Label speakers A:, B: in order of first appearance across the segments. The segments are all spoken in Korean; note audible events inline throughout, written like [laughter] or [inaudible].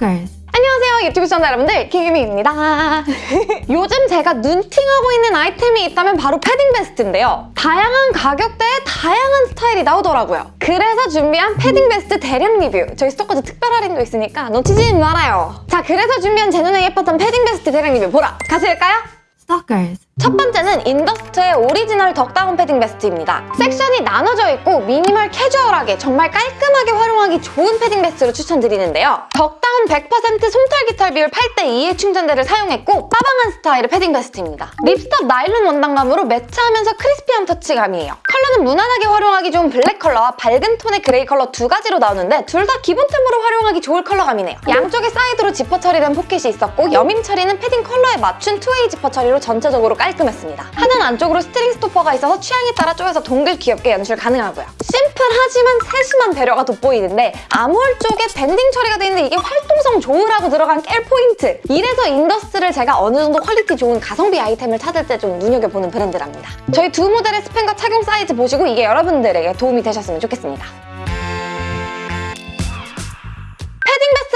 A: Stalkers.
B: 안녕하세요 유튜브 시청자 여러분들. 김유미입니다. [laughs] 요즘 제가 눈팅하고 있는 아이템이 있다면 바로 패딩 베스트인데요. 다양한 가격대에 다양한 스타일이 나오더라고요. 그래서 준비한 패딩 베스트 대량 리뷰. 저희 스토커즈 특별 할인도 있으니까 놓치지 말아요. 자 그래서 준비한 제 눈에 예뻤던 패딩 베스트 대량 리뷰 보러 가실까요?
A: Stalkers.
B: 첫 번째는 인더스트의 오리지널 duck down 패딩 베스트입니다. 섹션이 나눠져 있고 미니멀 캐주얼하게 정말 깔끔하게 활용하기 좋은 패딩 베스트로 추천드리는데요. duck down 100% 솜털 깃털 비율 8대2의 충전재를 사용했고 빠방한 스타일의 패딩 베스트입니다. ripstop 나일론 원단감으로 매트하면서 crispy한 터치감이에요. 컬러는 무난하게 활용하기 좋은 블랙 컬러와 밝은 톤의 그레이 컬러 두 가지로 나오는데 둘 다 기본 템으로 활용하기 좋을 컬러감이네요. 양쪽에 사이드로 지퍼 처리된 포켓이 있었고 여밈 처리는 패딩 컬러에 맞춘 two-way 지퍼 처리로 전체적으로 깔끔했습니다. 하단 안쪽으로 string stopper가 있어서 취향에 따라 쪼여서 동글 귀엽게 연출 가능하고요. 심플하지만 세심한 배려가 돋보이는데 암홀 쪽에 밴딩 처리가 되어 있는데 이게 활동성 좋으라고 들어간 깨알 포인트! 이래서 인더스트를 제가 어느 정도 퀄리티 좋은 가성비 아이템을 찾을 때 좀 눈여겨보는 브랜드랍니다. 저희 두 모델의 스펙과 착용 사이즈 보시고 이게 여러분들에게 도움이 되셨으면 좋겠습니다.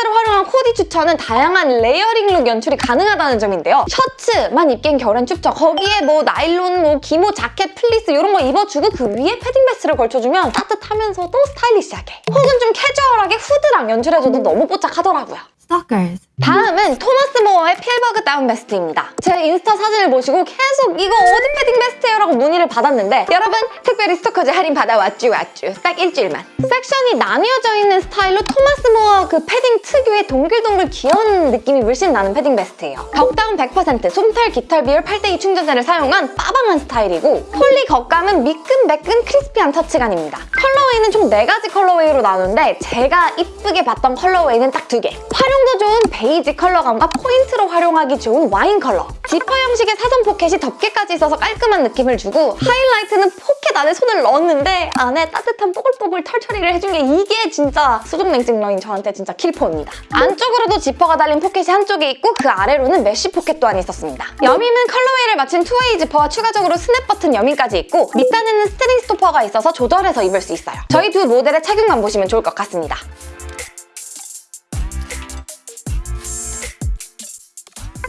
B: 베스트를 활용한 코디 추천은 다양한 layering look 연출이 가능하다는 점인데요. 셔츠만 입기엔 겨울엔 춥죠. 거기에 뭐 나일론, 뭐 기모, 자켓, 플리스 이런 거 입어주고 그 위에 패딩 베스트를 걸쳐주면 따뜻하면서도 스타일리시하게 혹은 좀 캐주얼하게 후드랑 연출해줘도 너무 뽀짝하더라고요.
A: Stalkers.
B: 다음은 토마스 모어의 필버그 다운 베스트입니다. 제 인스타 사진을 보시고 계속 이거 어디 패딩 베스트예요? 라고 문의를 받았는데 여러분 특별히 스토커즈 할인 받아왔죠 왔죠. 딱 일주일만. 섹션이 나뉘어져 있는 스타일로 토마스 모어 그 패딩 특유의 동글동글 귀여운 느낌이 물씬 나는 패딩 베스트예요. duck down 100% 솜털 깃털 비율 8대2 충전재를 사용한 빠방한 스타일이고 폴리 겉감은 미끈매끈 crispy한 터치감입니다. colorway는 총 4가지 colorway로 나오는데 제가 이쁘게 봤던 colorway는 딱 2개. 활용도 좋은 베이지 컬러감과 포인트로 활용하기 좋은 와인 컬러. 지퍼 형식의 사선 포켓이 덮개까지 있어서 깔끔한 느낌을 주고 하이라이트는 포켓 안에 손을 넣었는데 안에 따뜻한 뽀글뽀글 털 처리를 해준 게 이게 진짜 수족냉증러인 저한테 진짜 킬포입니다. 안쪽으로도 지퍼가 달린 포켓이 한쪽에 있고 그 아래로는 mesh 포켓 또한 있었습니다. 여밈은 colorway를 맞춘 two-way 지퍼와 추가적으로 스냅 버튼 여밈까지 있고 밑단에는 string stopper가 있어서 조절해서 입을 수 있어요. 저희 두 모델의 착용감 보시면 좋을 것 같습니다.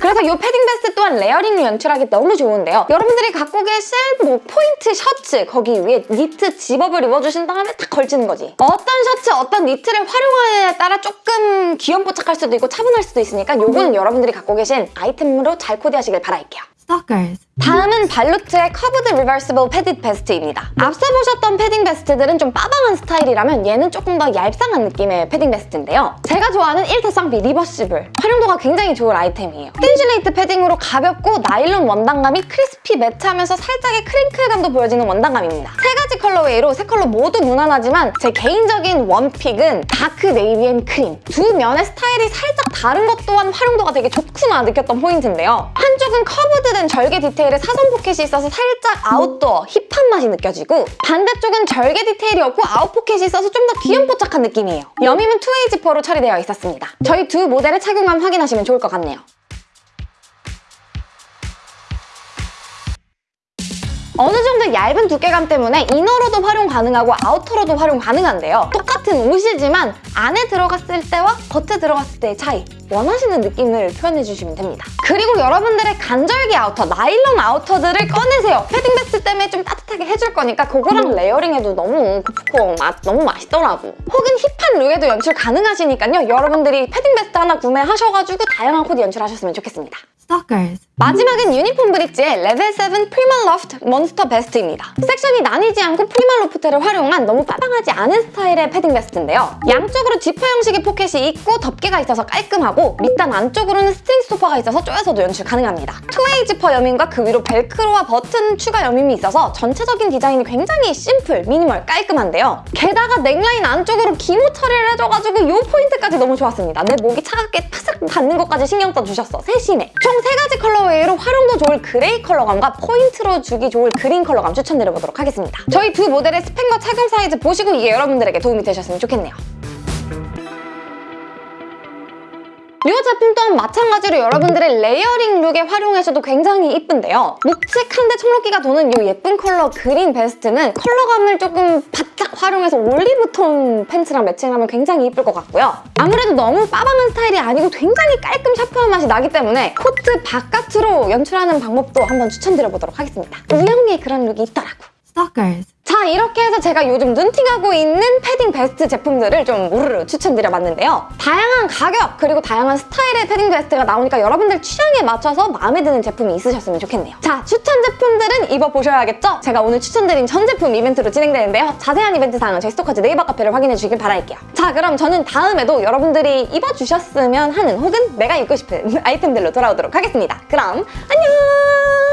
B: 그래서 이 패딩 베스트 또한 layering을 연출하기 너무 좋은데요. 여러분들이 갖고 계실 뭐 포인트 셔츠 거기 위에 니트 집업을 입어주신 다음에 딱 걸치는 거지. 어떤 셔츠, 어떤 니트를 활용하느냐에 따라 조금 귀염뽀짝할 수도 있고 차분할 수도 있으니까 요거는 여러분들이 갖고 계신 아이템으로 잘 코디하시길 바랄게요.
A: Stalkers.
B: 다음은 발루트의 curved reversible 패딩 베스트입니다. 앞서 보셨던 패딩 베스트들은 좀 빠방한 스타일이라면 얘는 조금 더 얄쌍한 느낌의 패딩 베스트인데요. 제가 좋아하는 1타 쌍비 reversible 활용도가 굉장히 좋은 아이템이에요. Thinsulate 패딩으로 가볍고 나일론 원단감이 crispy 매트하면서 살짝의 crinkle감도 보여지는 원단감입니다. 세 가지 colorway로 세 컬러 모두 무난하지만 제 개인적인 one pick은 dark navy and cream 두 면의 스타일이 살짝 다른 것 또한 활용도가 되게 좋구나 느꼈던 포인트인데요. 한쪽은 curved 된 절개 디테일에 사선 포켓이 있어서 살짝 아웃도어, 힙한 맛이 느껴지고 반대쪽은 절개 디테일이 없고 아웃 포켓이 있어서 좀 더 귀염뽀짝한 느낌이에요. 여밈은 two-way 지퍼로 처리되어 있었습니다. 저희 두 모델의 착용감 확인하시면 좋을 것 같네요. 어느 정도 얇은 두께감 때문에 inner로도 활용 가능하고 아우터로도 활용 가능한데요. 똑같은 옷이지만 안에 들어갔을 때와 겉에 들어갔을 때의 차이 원하시는 느낌을 표현해주시면 됩니다. 그리고 여러분들의 간절기 아우터, 나일론 아우터들을 꺼내세요. 패딩 베스트 때문에 좀 따뜻하게 해줄 거니까 그거랑 layering해도 너무 푹푹 맛 너무 맛있더라고. 혹은 힙한 look에도 연출 가능하시니까요. 여러분들이 패딩 베스트 하나 구매하셔가지고 다양한 코디 연출하셨으면 좋겠습니다.
A: Stalkers.
B: 마지막은 유니폼 브릿지의 레벨 7 PrimaLoft 몬스터 베스트입니다. 섹션이 나뉘지 않고 PrimaLoft를 활용한 너무 빠방하지 않은 스타일의 패딩 베스트인데요. 양쪽으로 지퍼 형식의 포켓이 있고 덮개가 있어서 깔끔하고 밑단 안쪽으로는 string stopper가 있어서 쪼여서도 연출 가능합니다. two-way 지퍼 여밈과 그 위로 벨크로와 버튼 추가 여밈이 있어서 전체적인 디자인이 굉장히 심플, 미니멀, 깔끔한데요. 게다가 넥라인 안쪽으로 기모 처리를 해줘가지고 이 포인트까지 너무 좋았습니다. 내 목이 차갑게 파삭 닿는 것까지 신경 써주셨어. 세심해. 총 세 가지 colorway로 활용도 좋을 그레이 컬러감과 포인트로 주기 좋을 그린 컬러감 추천드려보도록 하겠습니다. 저희 두 모델의 스펙과 착용 사이즈 보시고 이게 여러분들에게 도움이 되셨으면 좋겠네요. 이 제품 또한 마찬가지로 여러분들의 layering look에 활용하셔도 굉장히 이쁜데요. 묵직한데 청록기가 도는 이 예쁜 컬러 그린 베스트는 컬러감을 조금 바짝 활용해서 올리브톤 팬츠랑 매칭하면 굉장히 이쁠 것 같고요. 아무래도 너무 빠방한 스타일이 아니고 굉장히 깔끔 sharp한 맛이 나기 때문에 코트 바깥으로 연출하는 방법도 한번 추천드려보도록 하겠습니다. 우영미의 그런 look이 있더라고.
A: Stalkers.
B: 자 이렇게 해서 제가 요즘 눈팅하고 있는 패딩 베스트 제품들을 좀 우르르 추천드려봤는데요. 다양한 가격 그리고 다양한 스타일의 패딩 베스트가 나오니까 여러분들 취향에 맞춰서 마음에 드는 제품이 있으셨으면 좋겠네요. 자 추천 제품들은 입어보셔야겠죠? 제가 오늘 추천드린 전 제품 이벤트로 진행되는데요. 자세한 이벤트 사항은 저희 스토커즈 네이버 카페를 확인해 주시길 바랄게요. 자 그럼 저는 다음에도 여러분들이 입어주셨으면 하는 혹은 내가 입고 싶은 [laughs] 아이템들로 돌아오도록 하겠습니다. 그럼 안녕!